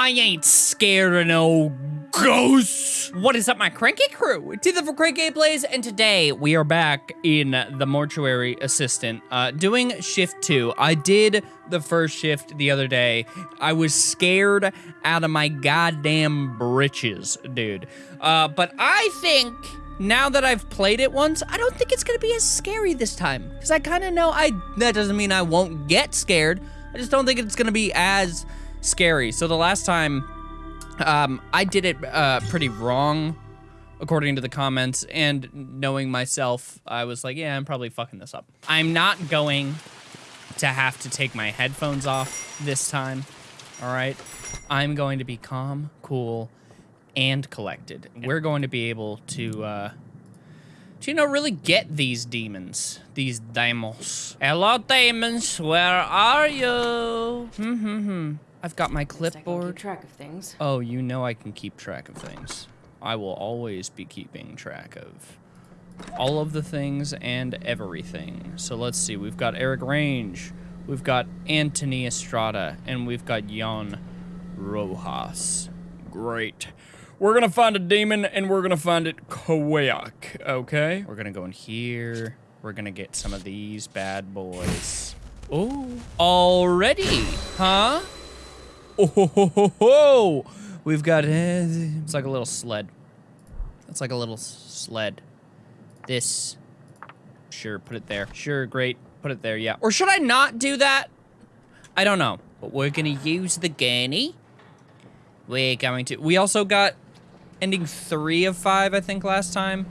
I ain't scared of no ghosts. What is up, my cranky crew? It's Ethan from Crank Gameplays, and today we are back in the mortuary assistant, uh, doing shift two. I did the first shift the other day. I was scared out of my goddamn britches, dude. Uh, but I think now that I've played it once, I don't think it's gonna be as scary this time. Because I kind of know I, that doesn't mean I won't get scared. I just don't think it's gonna be as scary. So the last time, um, I did it uh, pretty wrong, according to the comments, and knowing myself, I was like, yeah, I'm probably fucking this up. I'm not going to have to take my headphones off this time, all right? I'm going to be calm, cool, and collected. We're going to be able to, uh, to, you know, really get these demons, these demons. Hello, demons, where are you? Hmm, hmm, hmm. I've got my At I can clipboard. track of things. Oh, you know I can keep track of things. I will always be keeping track of all of the things and everything. So let's see. We've got Eric Range, we've got Anthony Estrada, and we've got Jan Rojas. Great. We're gonna find a demon and we're gonna find it quick, okay? We're gonna go in here. We're gonna get some of these bad boys. Oh, already, huh? Oh, ho, ho, ho, ho. We've got, uh, it's like a little sled. It's like a little sled. This, sure, put it there. Sure, great, put it there, yeah. Or should I not do that? I don't know, but we're gonna use the gurney. We're going to, we also got ending three of five, I think, last time.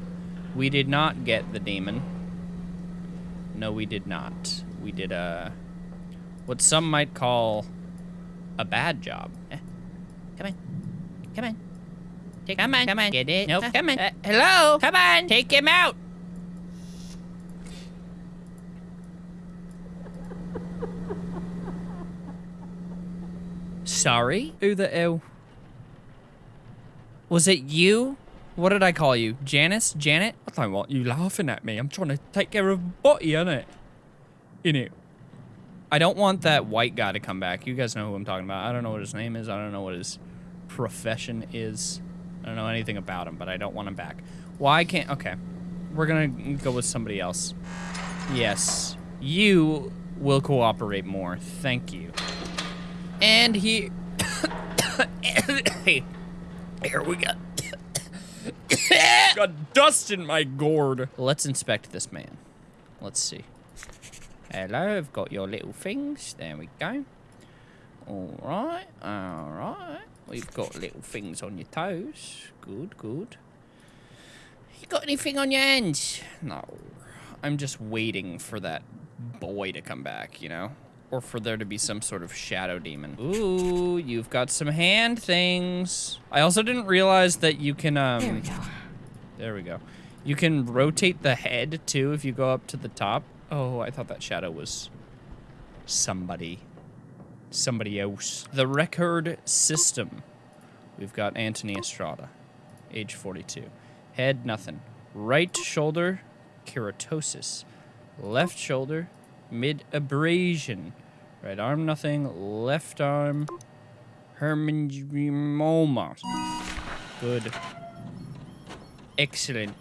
We did not get the demon. No, we did not. We did, uh, what some might call a bad job. Eh, Come on. Come on. Take, come on. Come on. Get it. Nope. Come on. Uh, hello. Come on. Take him out. Sorry? Who the hell? Was it you? What did I call you? Janice? Janet? I don't want you laughing at me. I'm trying to take care of Butty, innit? Innit? I don't want that white guy to come back. You guys know who I'm talking about. I don't know what his name is. I don't know what his profession is. I don't know anything about him, but I don't want him back. Why can't... Okay. We're going to go with somebody else. Yes. You will cooperate more. Thank you. And he... Here we go. Got dust in my gourd. Let's inspect this man. Let's see. Hello, I've got your little things. There we go. All right, all right. We've got little things on your toes. Good, good. You got anything on your hands? No. I'm just waiting for that boy to come back, you know? Or for there to be some sort of shadow demon. Ooh, you've got some hand things. I also didn't realize that you can, um... There we go. There we go. You can rotate the head too if you go up to the top. Oh, I thought that shadow was somebody. Somebody else. The record system. We've got Anthony Estrada, age 42. Head, nothing. Right shoulder, keratosis. Left shoulder, mid abrasion. Right arm, nothing. Left arm, hemangioma. Good. Excellent.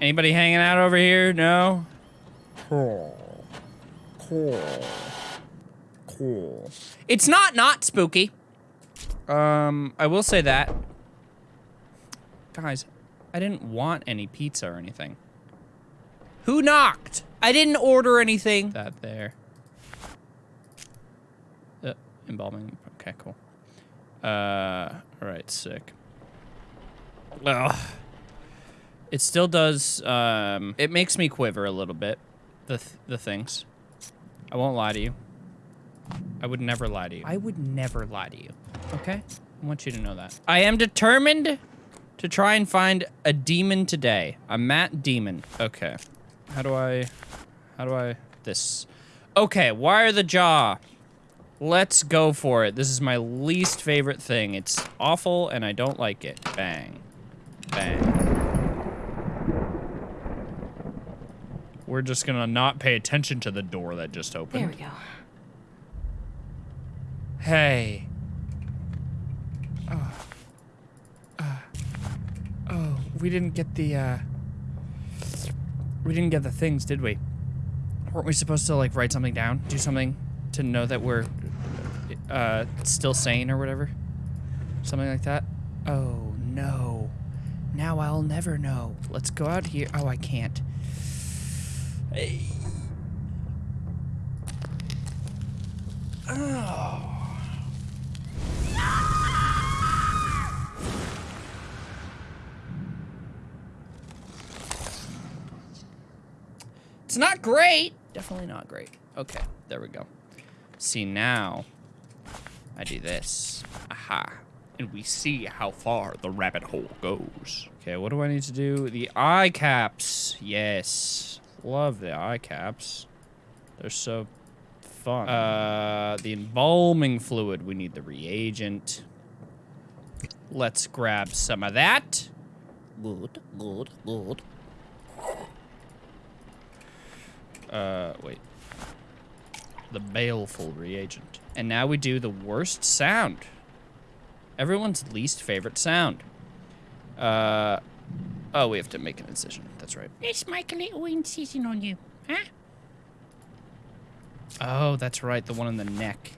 Anybody hanging out over here? No? Cool. Cool. Cool. It's not not spooky. Um, I will say that. Guys, I didn't want any pizza or anything. Who knocked? I didn't order anything. That there. Uh, embalming. Okay, cool. Uh, alright, sick. Ugh. It still does, um, it makes me quiver a little bit, the, th the things. I won't lie to you. I would never lie to you. I would never lie to you, okay? I want you to know that. I am determined to try and find a demon today. A Matt demon. Okay. How do I, how do I, this. Okay, wire the jaw. Let's go for it. This is my least favorite thing. It's awful and I don't like it. Bang. Bang. We're just gonna not pay attention to the door that just opened. There we go. Hey. Oh. Uh. oh, we didn't get the, uh... We didn't get the things, did we? Weren't we supposed to, like, write something down? Do something to know that we're, uh, still sane or whatever? Something like that? Oh, no. Now I'll never know. Let's go out here. Oh, I can't. Hey. Oh. It's not great. Definitely not great. Okay, there we go. See, now I do this. Aha. And we see how far the rabbit hole goes. Okay, what do I need to do? The eye caps. Yes. Love the eye caps. They're so fun. Uh, the embalming fluid. We need the reagent. Let's grab some of that. Good, good, good. Uh, wait. The baleful reagent. And now we do the worst sound. Everyone's least favorite sound. Uh, oh, we have to make an incision. That's right. Let's make a little incision on you, huh? Oh, that's right. The one in the neck.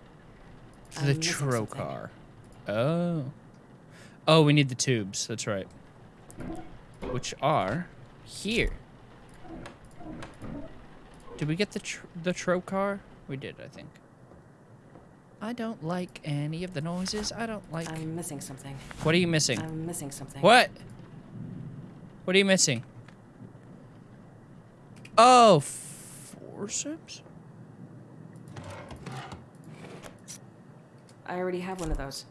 The oh, trocar. Oh. Oh, we need the tubes. That's right. Which are here. Did we get the tr the trocar? We did, I think. I don't like any of the noises. I don't like. I'm missing something. what are you missing? I'm missing something. What? What are you missing? Oh, forceps? I already have one of those.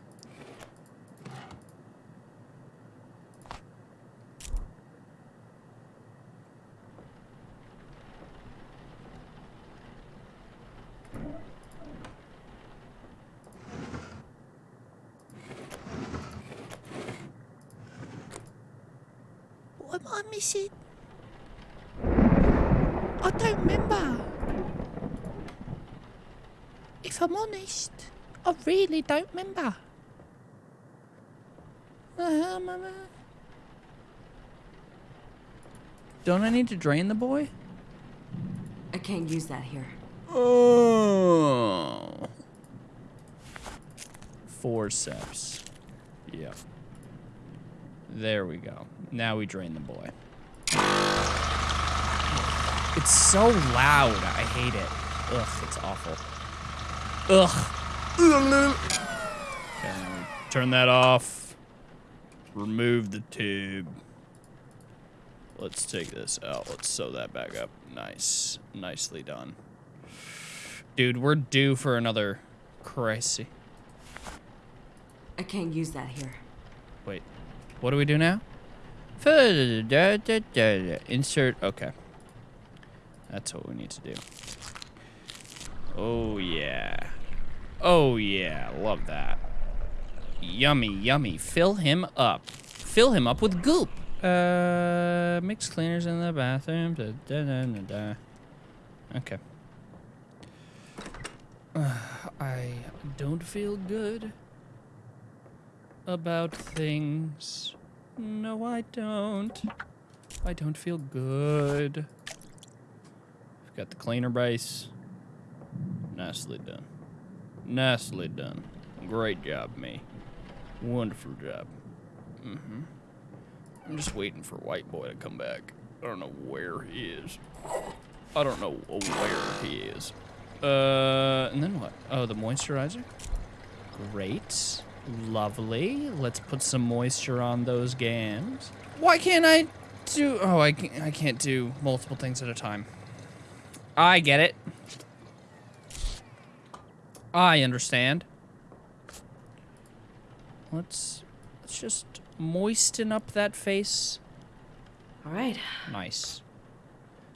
What am I don't remember. If I'm honest, I really don't remember. Uh, mama. Don't I need to drain the boy? I can't use that here. Oh. Forceps. Yep. There we go. Now we drain the boy. It's so loud. I hate it. Ugh, it's awful. Ugh. Okay, turn that off. Remove the tube. Let's take this out. Let's sew that back up. Nice. Nicely done. Dude, we're due for another crisis. I can't use that here. Wait, what do we do now? Insert, okay. That's what we need to do. Oh, yeah. Oh, yeah, love that. Yummy, yummy. Fill him up. Fill him up with goop. Uh, mix cleaners in the bathroom. Da, da, da, da, da. Okay. I don't feel good about things. No, I don't. I don't feel good. Got the cleaner base. Nicely done. Nicely done. Great job, me. Wonderful job. Mm-hmm. I'm just waiting for White Boy to come back. I don't know where he is. I don't know where he is. Uh, and then what? Oh, the moisturizer? Great. Lovely. Let's put some moisture on those gams. Why can't I do... Oh, I can't, I can't do multiple things at a time. I get it. I understand. Let's... Let's just moisten up that face. All right. Nice.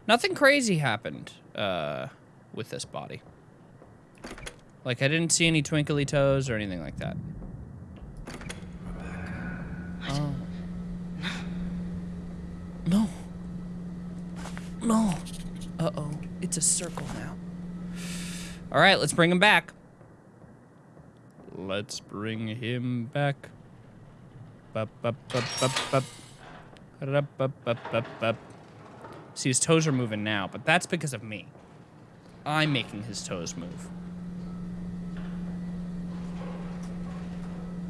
Nothing crazy happened uh, with this body. Like, I didn't see any twinkly toes or anything like that. Oh. No. No. Uh-oh. It's a circle now. All right, let's bring him back. Let's bring him back. Bup, bup, bup, bup, bup. Ba-da-ba-ba-ba-ba. See, his toes are moving now, but that's because of me. I'm making his toes move.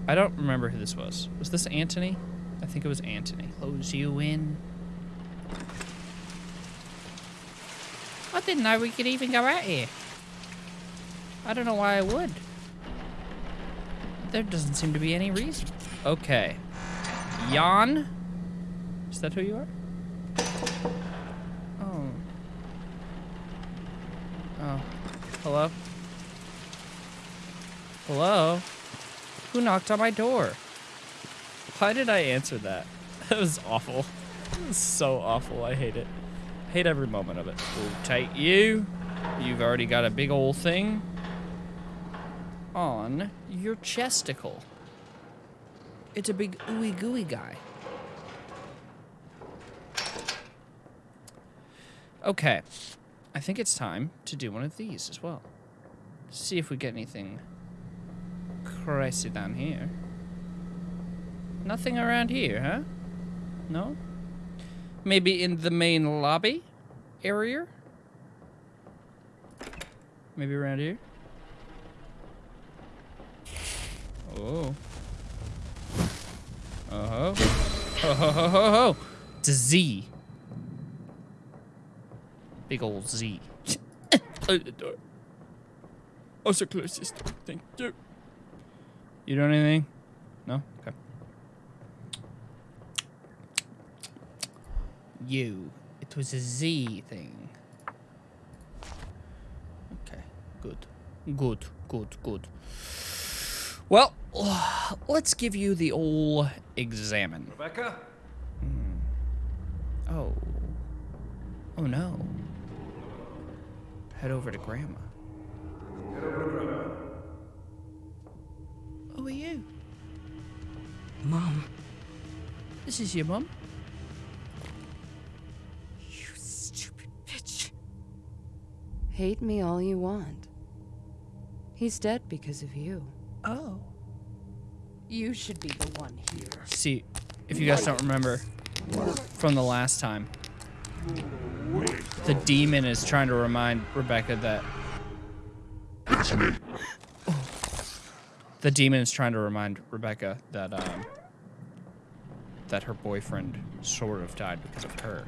I don't remember who this was. Was this Antony? I think it was Antony. Close you in. I didn't know we could even go out here. I don't know why I would. There doesn't seem to be any reason. Okay. Jan? Is that who you are? Oh. Oh. Hello? Hello? Who knocked on my door? Why did I answer that? That was awful. That was so awful. I hate it. Hate every moment of it. We'll take you. You've already got a big old thing on your chesticle. It's a big ooey gooey guy. Okay. I think it's time to do one of these as well. See if we get anything crazy down here. Nothing around here, huh? No? Maybe in the main lobby area? Maybe around here? Oh. Oh ho. Ho ho ho ho ho. It's a Z. Big old Z. Close the door. Also close this door. Thank you. You doing anything? No? Okay. You. It was a Z thing. Okay. Good. Good. Good. Good. Well, let's give you the old examine. Rebecca? Hmm. Oh. Oh no. Head over to Grandma. Head over to Grandma. Who are you? Mom. This is your mum? Hate me all you want. He's dead because of you. Oh. You should be the one here. See, if you guys don't remember from the last time, the demon is trying to remind Rebecca that. The demon is trying to remind Rebecca that um, that her boyfriend sort of died because of her,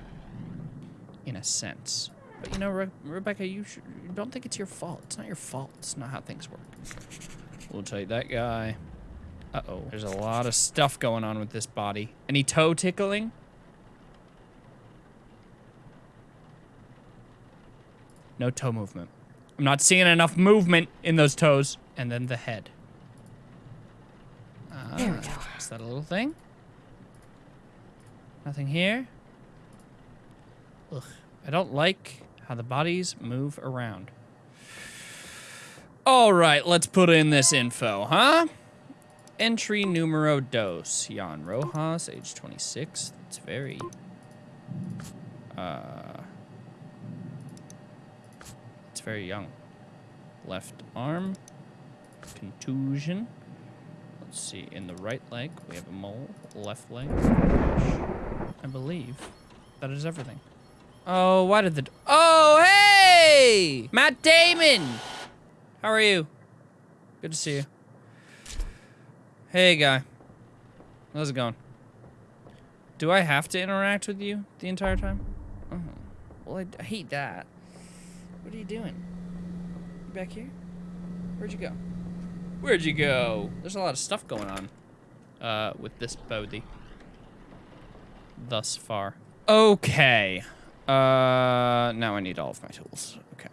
in a sense. But you know, Re- Rebecca, you, should, don't think it's your fault. It's not your fault. It's not how things work. We'll take that guy. Uh-oh. There's a lot of stuff going on with this body. Any toe tickling? No toe movement. I'm not seeing enough movement in those toes. And then the head. Ah, There we go. Is that a little thing? Nothing here? Ugh. I don't like how the bodies move around. All right, let's put in this info, huh? Entry numero dos. Jan Rojas, age 26. It's very... Uh... It's very young. Left arm. Contusion. Let's see. In the right leg, we have a mole. Left leg. I believe that is everything. Oh, why did the... Oh, hey! Matt Damon! How are you? Good to see you. Hey, guy. How's it going? Do I have to interact with you the entire time? Oh. Well, I, I hate that. What are you doing? You back here? Where'd you go? Where'd you go? There's a lot of stuff going on uh, with this Bodhi. Thus far. Okay. Uh, now I need all of my tools. Okay.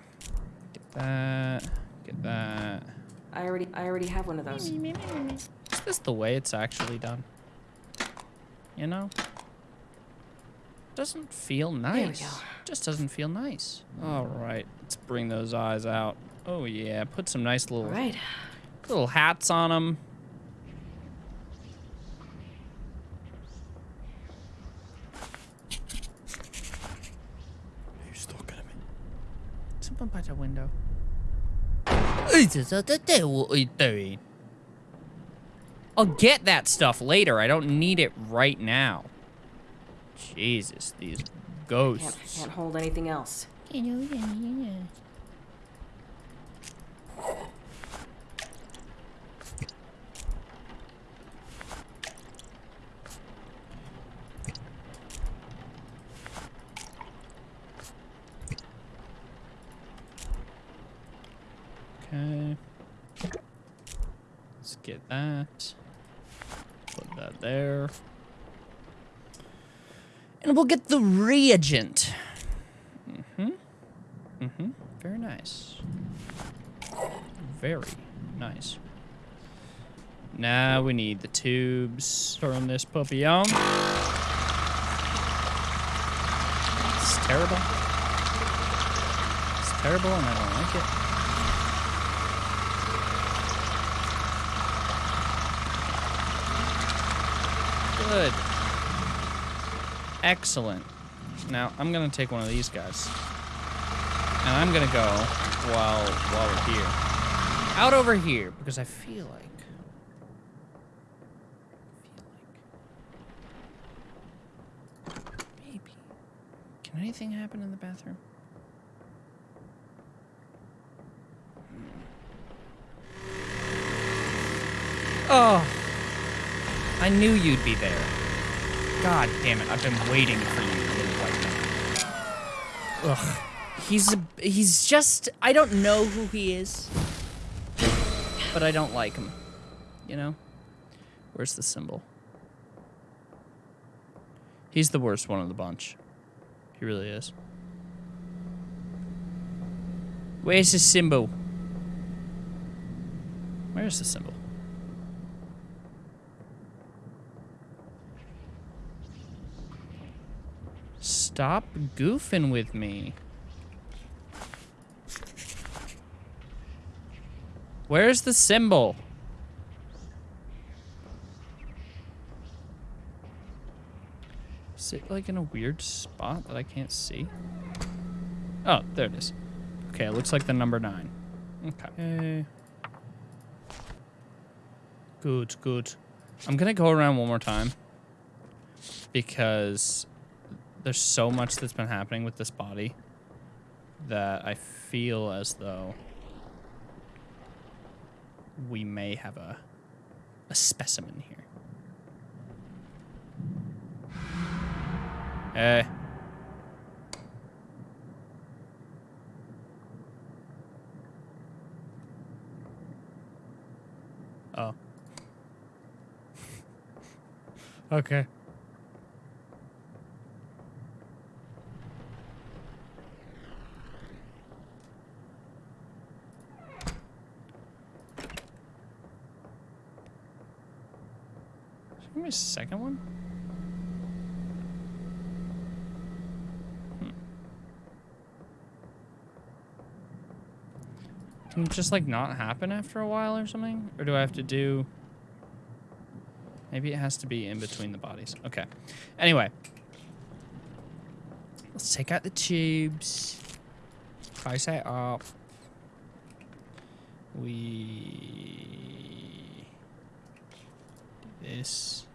Get that. Get that. I already I already have one of those. Is this the way it's actually done? You know? Doesn't feel we nice. go. Just doesn't feel nice. All right, let's bring those eyes out. Oh yeah, put some nice little right. little hats on them. Who's looking at me? Someone by the window. What are you doing? I'll get that stuff later. I don't need it right now. Jesus, these Can't, ghosts. can't hold anything else. You know, yeah, yeah, yeah. Okay. Let's get that. Put that there. And we'll get the reagent. Mm-hmm. Mm-hmm. Very nice. Very nice. Now we need the tubes. Turn this puppy on. It's terrible. It's terrible and I don't like it. Good. Excellent. Now, I'm going to take one of these guys. And I'm going to go while while we're here. Out over here, because I feel like... feel like... Maybe. Can anything happen in the bathroom? Oh. I knew you'd be there. God damn it, I've been waiting for you, little white man. Ugh. He's a, he's just I don't know who he is. But I don't like him. You know? Where's the symbol? He's the worst one of the bunch. He really is. Where's the symbol? Where's the symbol? Stop goofing with me. Where's the symbol? Is it like in a weird spot that I can't see? Oh, there it is. Okay, it looks like the number nine. Okay. Good, good. I'm gonna go around one more time because there's so much that's been happening with this body that I feel as though we may have a a specimen here. Eh. Oh. okay. A second one. Hmm. Can it just like not happen after a while or something? Or do I have to do... Maybe it has to be in between the bodies. Okay. Anyway. Let's take out the tubes. Price that up. We... This.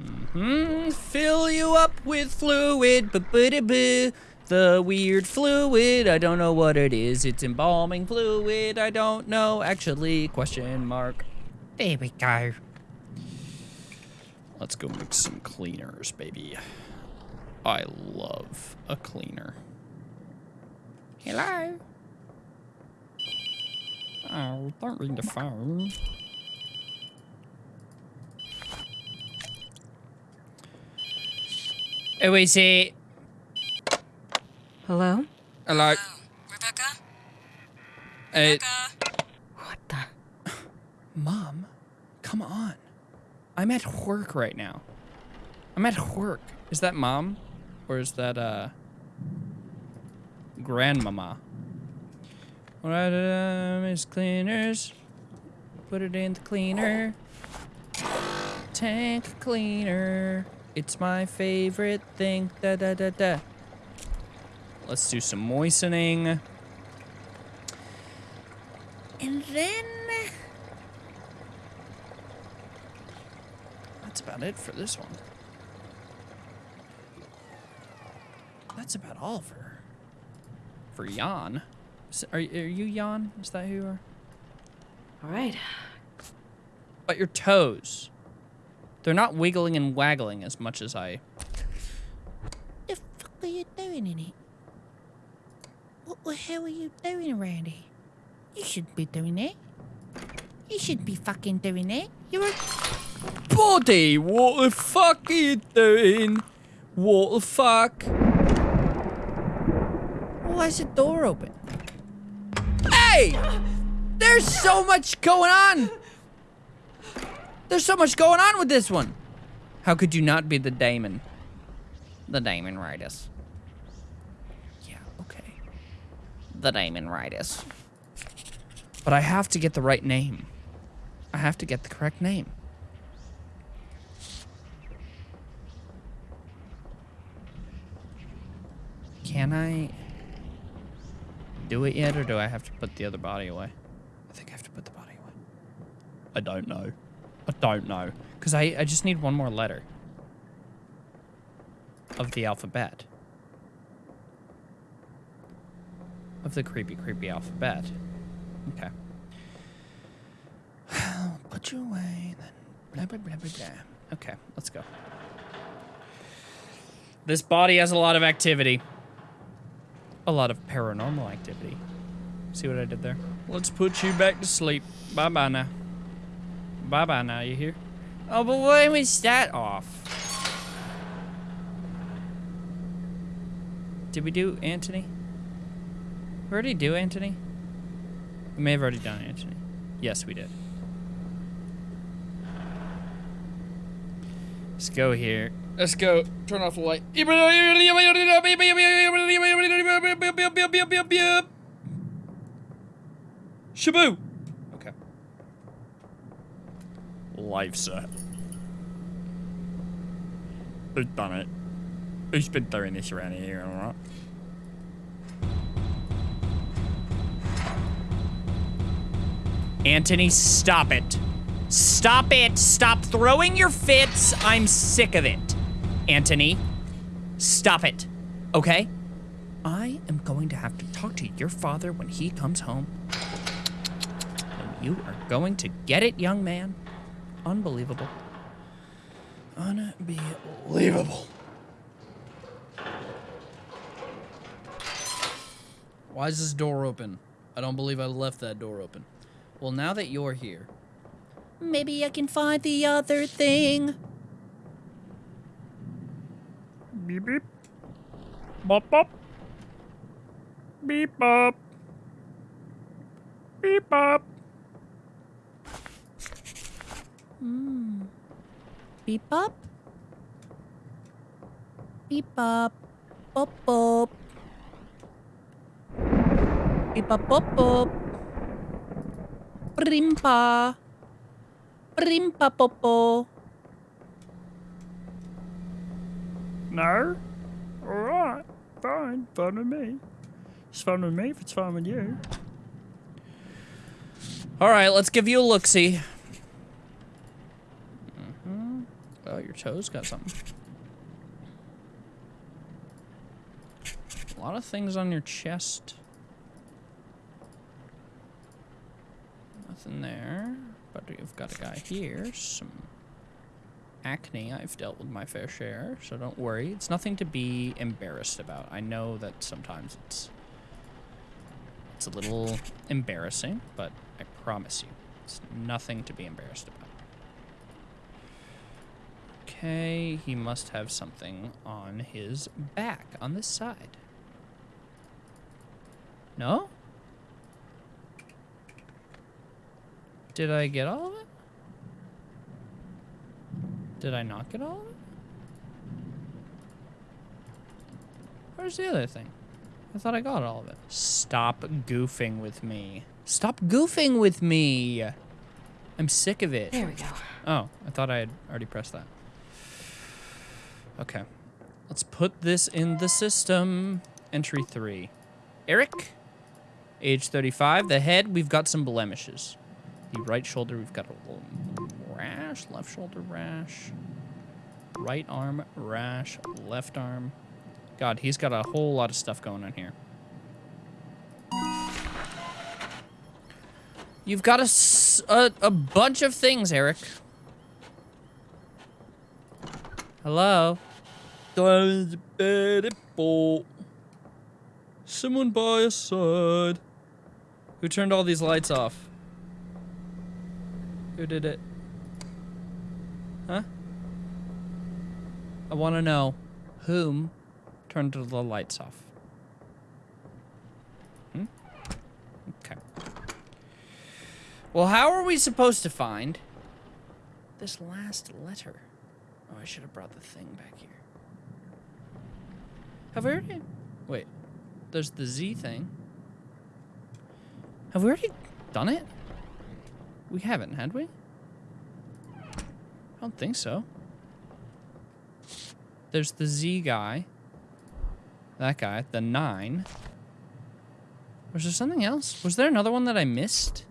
Mm-hmm. Fill you up with fluid. Ba-ba-da-boo. The weird fluid. I don't know what it is. It's embalming fluid. I don't know. Actually, question mark. There we go. Let's go make some cleaners, baby. I love a cleaner. Hello? Oh, don't ring the phone. Who is it? Hello? Hello. Rebecca? Uh, What the? Mom, come on. I'm at work right now. I'm at work. Is that mom? Or is that, uh, grandmama? Alright, uh, Miss Cleaners. Put it in the cleaner. Tank cleaner. It's my favorite thing. Da da da da. Let's do some moistening. And then that's about it for this one. that's about all for for Jan. Are, are you Jan? Is that who you are? All right. But your toes. They're not wiggling and waggling as much as I. The fuck are you doing in it? What the hell are you doing around here? You shouldn't be doing that. You shouldn't be fucking doing that. You're a Body, what the fuck are you doing? What the fuck? Why is the door open? Hey! There's so much going on! There's so much going on with this one! How could you not be the Damon? The Damon Ritus. Yeah, okay. The Damon Ritus. But I have to get the right name. I have to get the correct name. Can I do it yet, or do I have to put the other body away? I think I have to put the body away. I don't know. I don't know. Because I, I just need one more letter of the alphabet. Of the creepy, creepy alphabet. Okay. put you away, then blah, blah, blah, blah, blah. Okay, let's go. This body has a lot of activity a lot of paranormal activity. See what I did there? Let's put you back to sleep. Bye bye now. Bye bye now, you hear? Oh, but when was that off? Did we do Anthony? We already do Anthony? We may have already done Anthony. Yes, we did. Let's go here. Let's go. Turn off the light. Shaboo. Okay. Life set. Who's done it? Who's been throwing this around here, alright? Anthony, stop it. Stop it. Stop throwing your fits. I'm sick of it. Anthony, stop it. Okay? I am going to have to talk to your father when he comes home. And you are going to get it, young man. Unbelievable. Unbelievable. Why is this door open? I don't believe I left that door open. Well, now that you're here, Maybe I can find the other thing. Beep beep. Bop bop. Beep bop. Beep bop. Beep up. Beep up. Bop bop. Beep up bop bop. Brimpa. Brimpa popo. No? Alright. Fine. Fun with me. It's fun with me if it's fun with you. Alright, let's give you a look-see. Mm-hmm. Oh, your toes got something. A lot of things on your chest. Nothing there. But you've got a guy here. Some acne. I've dealt with my fair share, so don't worry. It's nothing to be embarrassed about. I know that sometimes it's it's a little embarrassing, but I promise you, it's nothing to be embarrassed about. Okay, he must have something on his back, on this side. No? Did I get all of it? Did I not get all of it? Where's the other thing? I thought I got all of it. Stop goofing with me. Stop goofing with me! I'm sick of it. There we go. Oh, I thought I had already pressed that. Okay. Let's put this in the system. Entry 3. Eric, age 35. The head, we've got some blemishes. The right shoulder, we've got a little rash. Left shoulder, rash. Right arm, rash. Left arm, God, he's got a whole lot of stuff going on here. You've got a a bunch of things, Eric. Hello? Someone buy a side. Who turned all these lights off? Who did it? Huh? I want to know whom turned the lights off. Hmm? Okay. Well, how are we supposed to find this last letter? Oh, I should have brought the thing back here. Have we already? Wait. There's the Z thing. Have we already done it? We haven't, had we? I don't think so. There's the Z guy. That guy, the nine. Was there something else? Was there another one that I missed?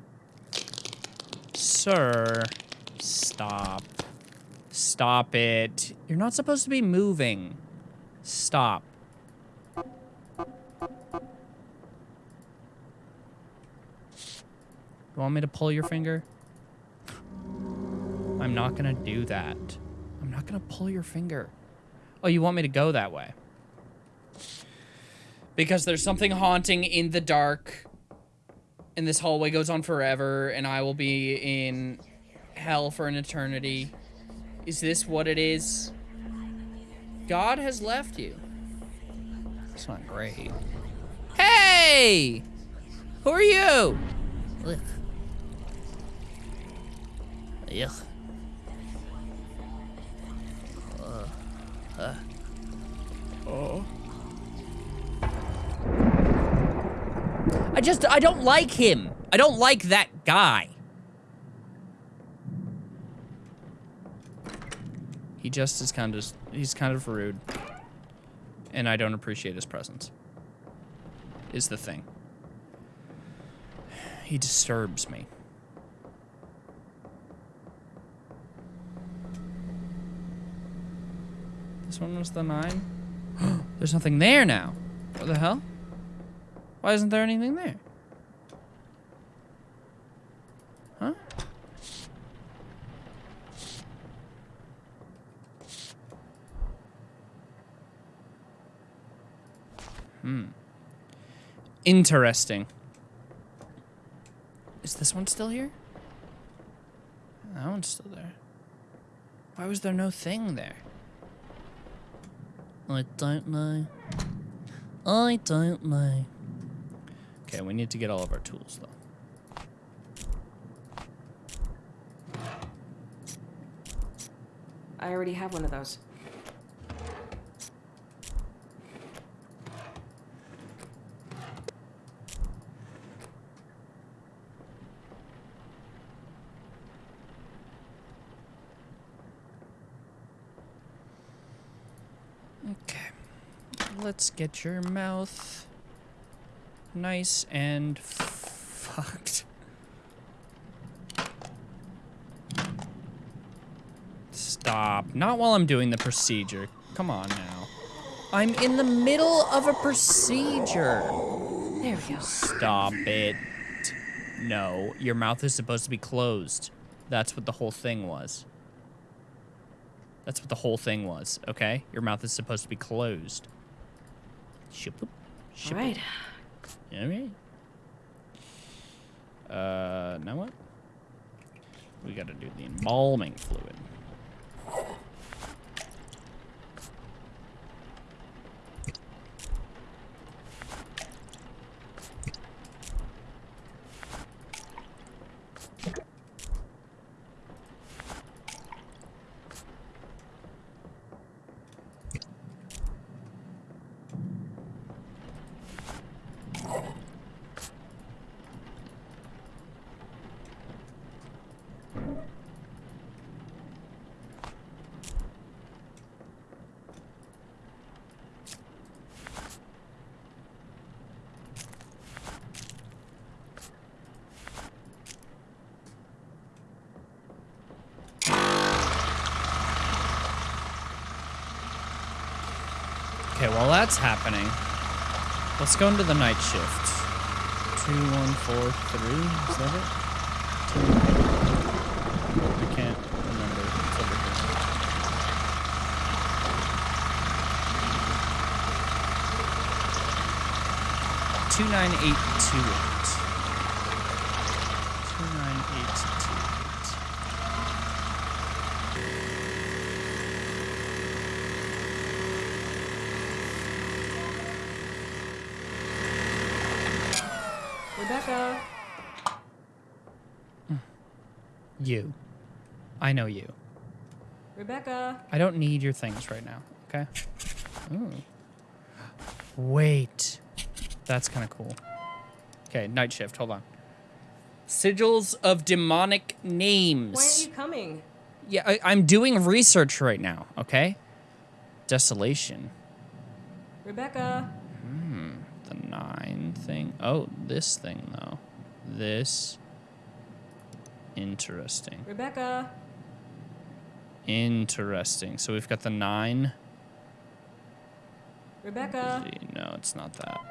Sir, stop. Stop it. You're not supposed to be moving. Stop. You want me to pull your finger? I'm not gonna do that. I'm not gonna pull your finger. Oh, you want me to go that way? Because there's something haunting in the dark. And this hallway goes on forever, and I will be in hell for an eternity. Is this what it is? God has left you. That's not great. Hey! Who are you? Ugh. Ugh. I just, I don't like him. I don't like that guy. He just is kind of, he's kind of rude. And I don't appreciate his presence. Is the thing. He disturbs me. This one was the nine. There's nothing there now. What the hell? Why isn't there anything there? Huh? Hmm. Interesting. Is this one still here? That one's still there. Why was there no thing there? I don't know. I don't know. Okay, we need to get all of our tools though. I already have one of those. Okay. Let's get your mouth nice and fucked. Stop. Not while I'm doing the procedure. Come on now. I'm in the middle of a procedure. There we go. Stop it. No, your mouth is supposed to be closed. That's what the whole thing was. That's what the whole thing was, okay? Your mouth is supposed to be closed. Ship All Ship right. All right. Uh, now what? We gotta do the embalming fluid. That's happening, let's go into the night shift. Two, one, four, three. Is that it? Two. I can't remember. Two nine eight two eight. Two nine eight two eight. Rebecca. You. I know you. Rebecca. I don't need your things right now, okay? Ooh. Wait. That's kind of cool. Okay, night shift. Hold on. Sigils of demonic names. Why aren't you coming? Yeah, I, I'm doing research right now, okay? Desolation. Rebecca. Hmm, The nine thing. Oh, this thing, though. This. Interesting. Rebecca. Interesting. So we've got the nine. Rebecca. No, it's not that.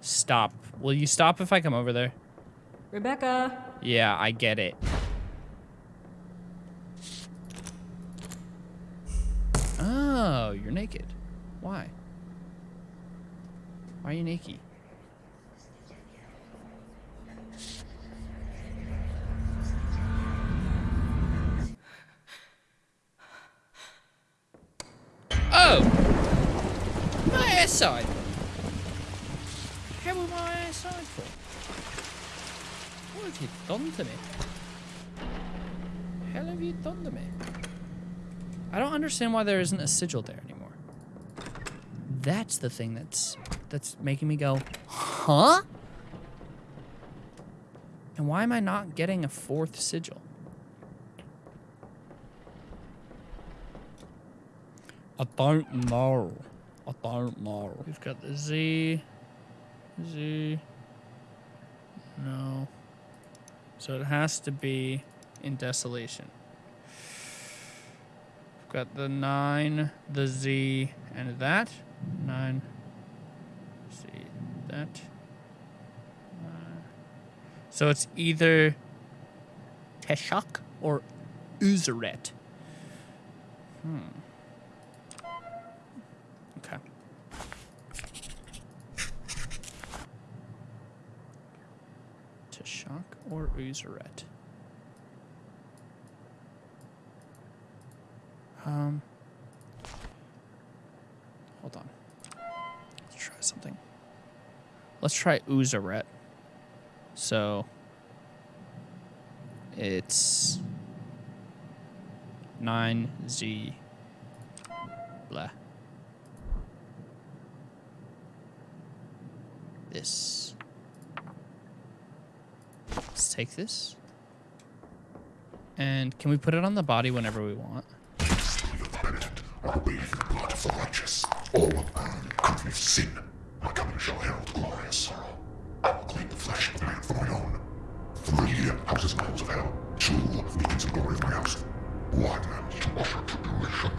Stop. Will you stop if I come over there? Rebecca. Yeah, I get it. Oh, you're naked. Why? Why are you naked? Oh! My ass side. How am I ass side for? What have you done to me? Hell have you done to me? I don't understand why there isn't a sigil there anymore. That's the thing that's that's making me go, huh? And why am I not getting a fourth sigil? I don't know. I don't know. We've got the Z. Z. No. So it has to be in desolation. We've got the 9, the Z, and that. 9. That. Uh, so it's either Teshak or Uzeret. Hmm. Okay. Teshak or Uzeret. Um. Let's try Uzaret. So. It's. 9Z. Blah. This. Let's take this. And can we put it on the body whenever we want? The blood of the righteous. All of. My coming shall herald glorious sorrow. I will clean the flesh of man for my own. Three houses and halls of hell. Two beacons of glory of my house. One to usher tribulation.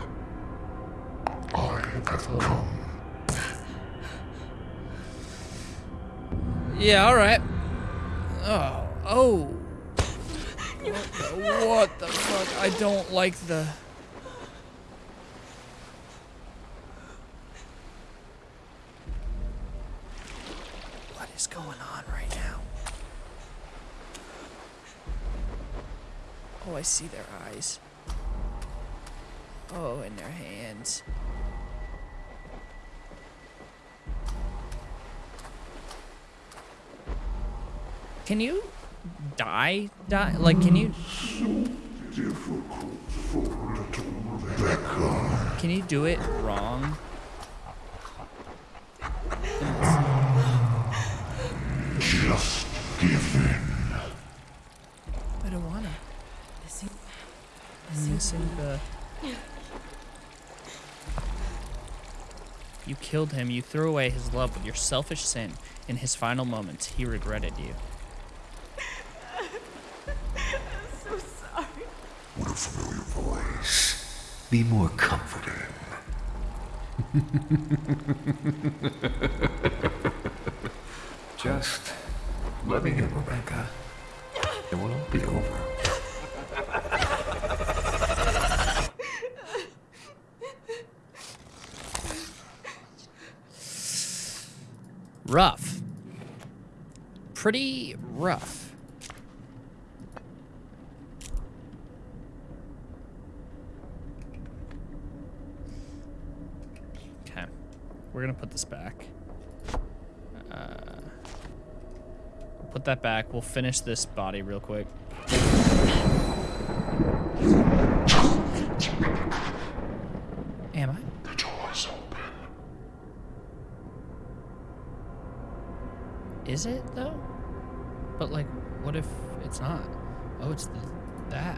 I have come. Yeah, all right. Oh, oh. What the, what the fuck? I don't like the. I see their eyes. Oh, and their hands. Can you die? Die? Like, can you? Can you do it wrong? Just give in. I don't wanna. You killed him. You threw away his love with your selfish sin. In his final moments, he regretted you. I'm so sorry. What a familiar voice. Be more comforting. Just let me in, Rebecca. It will all be over. Rough. Pretty rough. Okay. We're gonna put this back. Uh, put that back. We'll finish this body real quick. Am I? The door's open. Is it though? But like, what if it's not? Oh, it's the that.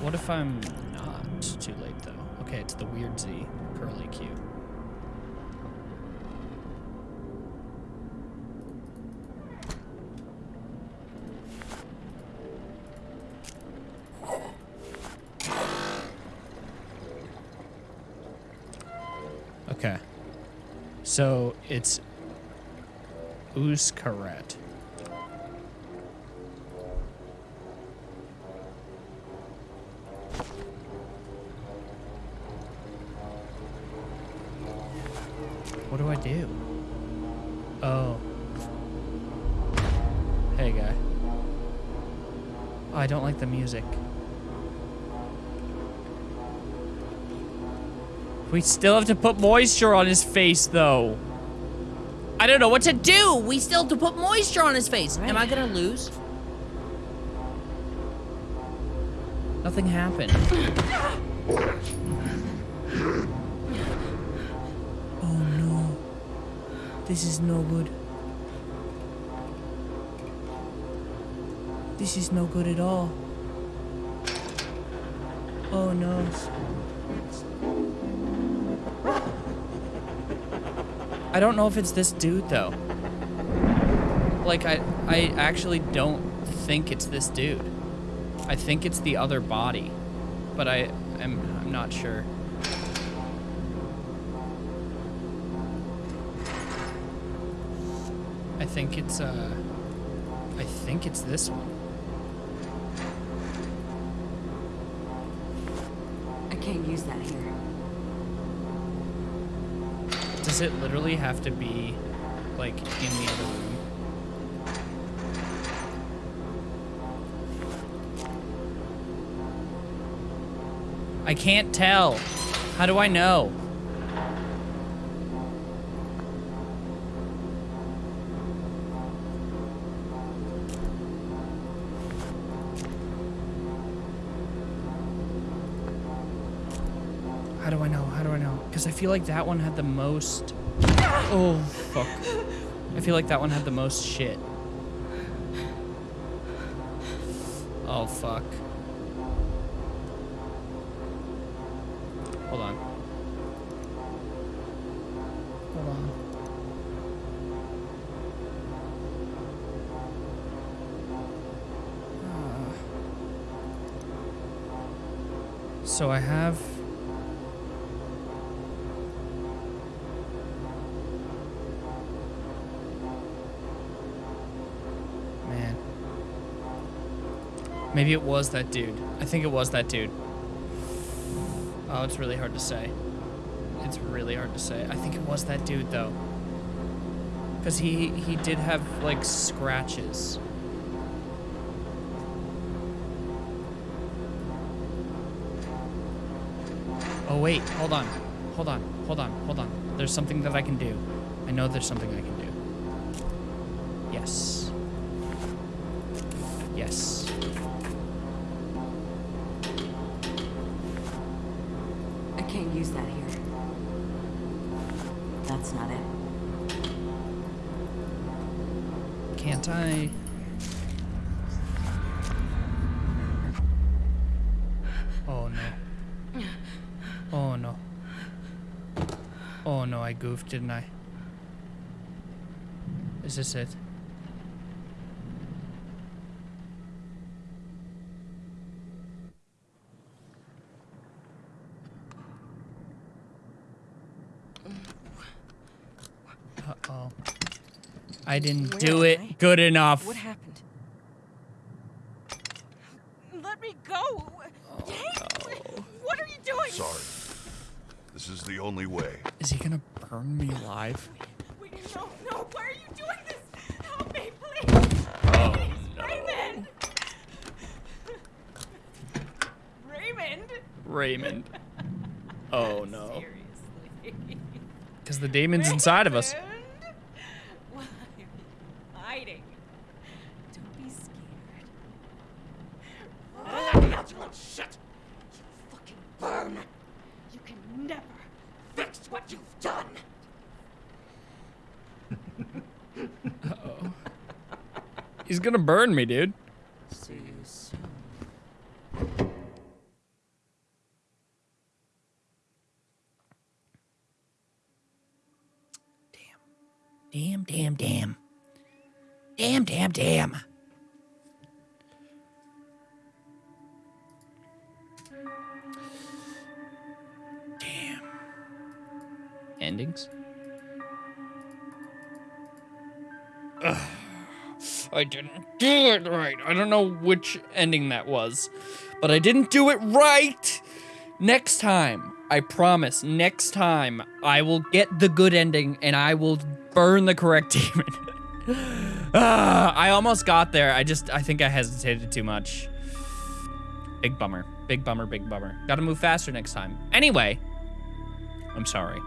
What if I'm not too late though? Okay, it's the weird Z curly Q. Okay. So it's Uskaret. What do I do? Oh. Hey, guy. I don't like the music. We still have to put moisture on his face, though. I don't know what to do. We still have to put moisture on his face. Am I gonna lose? Nothing happened. Oh no. This is no good. This is no good at all. Oh no. I don't know if it's this dude though. Like I I actually don't think it's this dude. I think it's the other body. But I am I'm not sure. I think it's uh I think it's this one. I can't use that here. Does it literally have to be like in the other room? I can't tell. How do I know? How do I know? How do I know? Because I feel like that one had the most. Oh, fuck. I feel like that one had the most shit. Oh, fuck. Hold on. Hold on. Ah. So I have. Maybe it was that dude. I think it was that dude. Oh, it's really hard to say. It's really hard to say. I think it was that dude though. Cause he he did have like scratches. Oh wait, hold on. Hold on. Hold on. Hold on. There's something that I can do. I know there's something I can do. Yes. Can't I? Oh no. Oh no. Oh no, I goofed, didn't I? Is this it? I didn't Where do it I? good enough. What happened? Let me go! Hey, what are you doing? Sorry. This is the only way. Is he gonna burn me alive? Wait, no, no, why are you doing this? Help me, please! Oh, Raymond! Raymond! Raymond. Oh no. Seriously. Because the demon's inside of us. Raymond? Why are you hiding? Don't be scared. Shit! You fucking burn! You can never fix what you've done! He's gonna burn me, dude. See you soon. Damn, damn, damn. Damn, damn, damn. Damn. Endings? I didn't do it right. I don't know which ending that was, but I didn't do it right. Next time, I promise, next time, I will get the good ending and I will burn the correct demon. ah, I almost got there. I just, I think I hesitated too much. Big bummer. Big bummer, big bummer. Gotta move faster next time. Anyway, I'm sorry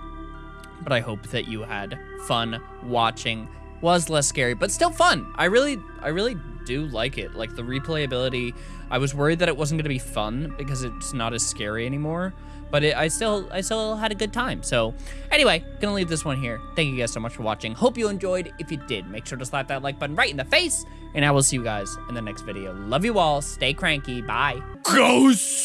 but I hope that you had fun watching. Was less scary, but still fun. I really, I really do like it. Like the replayability. I was worried that it wasn't gonna be fun because it's not as scary anymore. But it, I still, I still had a good time. So, anyway, gonna leave this one here. Thank you guys so much for watching. Hope you enjoyed. If you did, make sure to slap that like button right in the face. And I will see you guys in the next video. Love you all. Stay cranky. Bye. Ghosts.